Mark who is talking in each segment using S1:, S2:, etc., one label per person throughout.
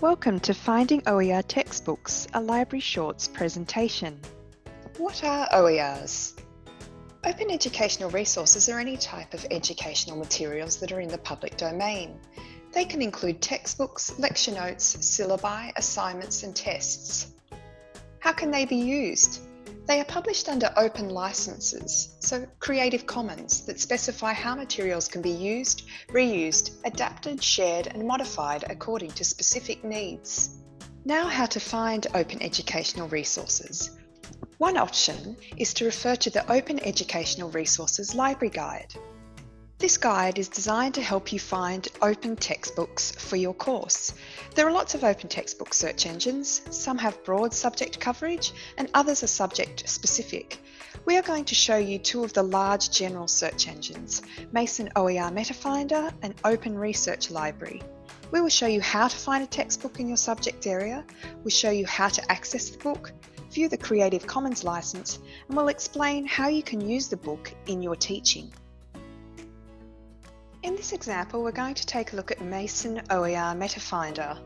S1: Welcome to Finding OER Textbooks, a Library Shorts presentation.
S2: What are OERs? Open educational resources are any type of educational materials that are in the public domain. They can include textbooks, lecture notes, syllabi, assignments and tests. How can they be used? They are published under open licenses, so Creative Commons, that specify how materials can be used, reused, adapted, shared and modified according to specific needs. Now how to find open educational resources. One option is to refer to the Open Educational Resources Library Guide. This guide is designed to help you find open textbooks for your course. There are lots of open textbook search engines. Some have broad subject coverage and others are subject specific. We are going to show you two of the large general search engines, Mason OER MetaFinder and Open Research Library. We will show you how to find a textbook in your subject area, we'll show you how to access the book, view the Creative Commons license, and we'll explain how you can use the book in your teaching. In this example, we're going to take a look at Mason OER MetaFinder.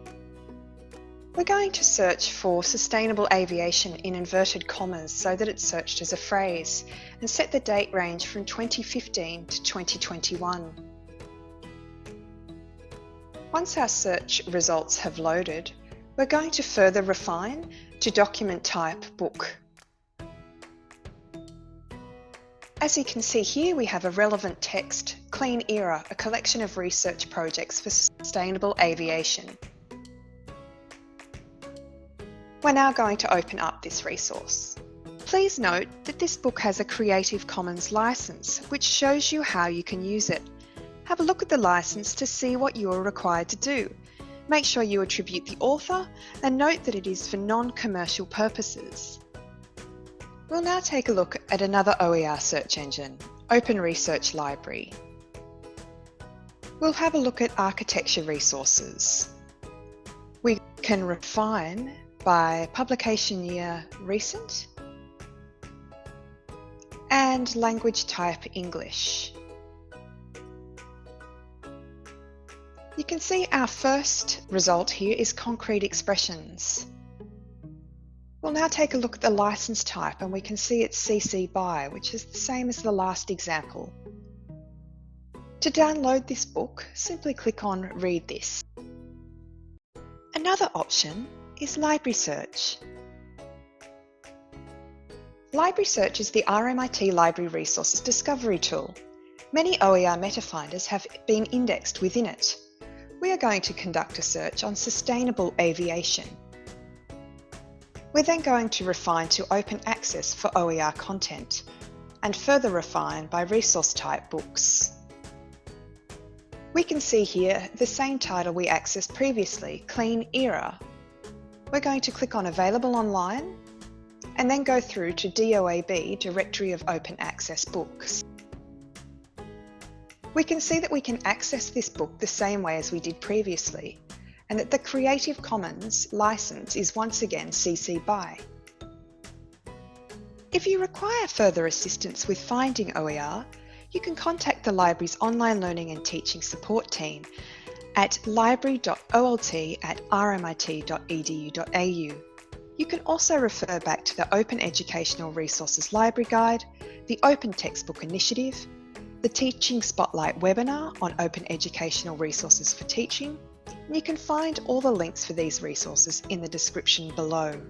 S2: We're going to search for sustainable aviation in inverted commas so that it's searched as a phrase and set the date range from 2015 to 2021. Once our search results have loaded, we're going to further refine to document type book. As you can see here, we have a relevant text, Clean Era, a collection of research projects for sustainable aviation. We're now going to open up this resource. Please note that this book has a Creative Commons license, which shows you how you can use it. Have a look at the license to see what you are required to do. Make sure you attribute the author and note that it is for non-commercial purposes. We'll now take a look at another OER search engine, Open Research Library. We'll have a look at architecture resources. We can refine by publication year recent and language type English. You can see our first result here is concrete expressions. We'll now take a look at the license type and we can see it's CC BY, which is the same as the last example. To download this book, simply click on Read This. Another option is Library Search. Library Search is the RMIT Library Resources Discovery tool. Many OER metafinders have been indexed within it. We are going to conduct a search on sustainable aviation. We're then going to refine to open access for OER content and further refine by resource type books. We can see here the same title we accessed previously, Clean Era. We're going to click on Available Online and then go through to DOAB, Directory of Open Access Books. We can see that we can access this book the same way as we did previously, and that the Creative Commons license is once again CC BY. If you require further assistance with finding OER, you can contact the library's online learning and teaching support team at library.olt at rmit.edu.au. You can also refer back to the Open Educational Resources Library Guide, the Open Textbook Initiative, the Teaching Spotlight webinar on open educational resources for teaching, you can find all the links for these resources in the description below.